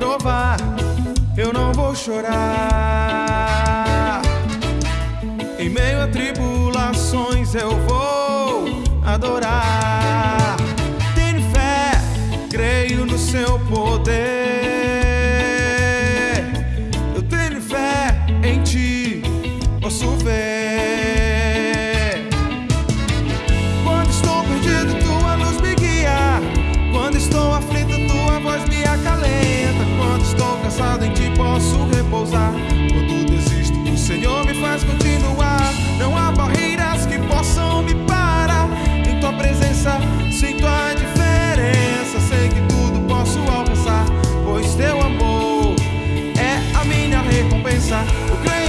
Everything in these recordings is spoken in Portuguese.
provar, eu não vou chorar. Em meio a tribulações eu vou adorar. Tenho fé, creio no seu poder. Eu tenho fé em ti, posso ver. pensar.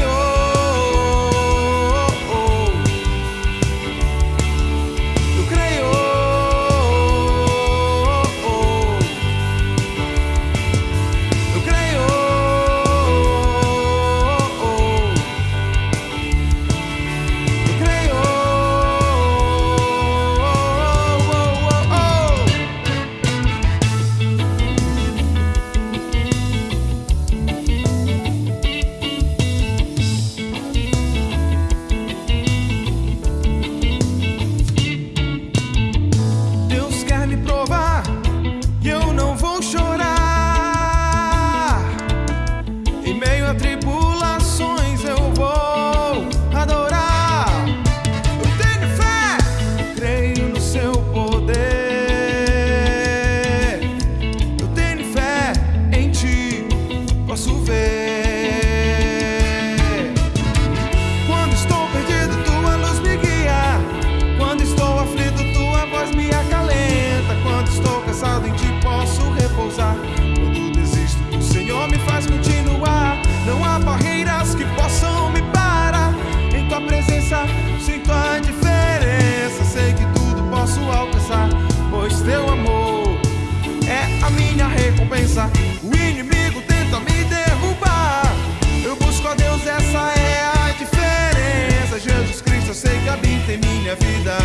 recompensa. O inimigo tenta me derrubar. Eu busco a Deus, essa é a diferença. Jesus Cristo, eu sei que habita em minha vida.